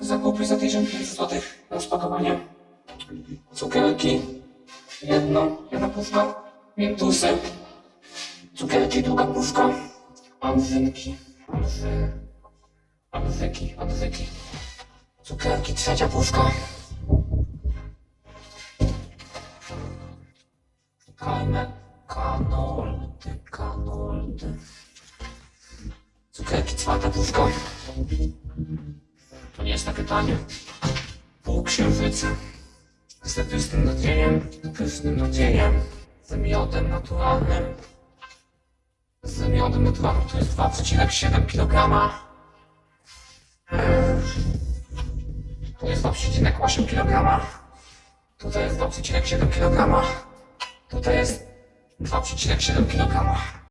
zakupy za 1500 zł rozpakowanie. Cukierki, jedno, jedna puszka, miętusy, cukierki, druga puszka, anzy, anzyki, anzyki, cukierki, trzecia puszka. Kajme, kanoldy, kanoldy. Cukierki, czwarta puszka. To nie jest takie tanie. Pół księżyca. Z pysznym nadzieniem, pysznym nadzieniem. Z miodem naturalnym. Z miodem naturalnym to jest 2,7 kg. To jest 2,8 kg. Tutaj jest 2,7 kg. Tutaj jest 2,7 kg.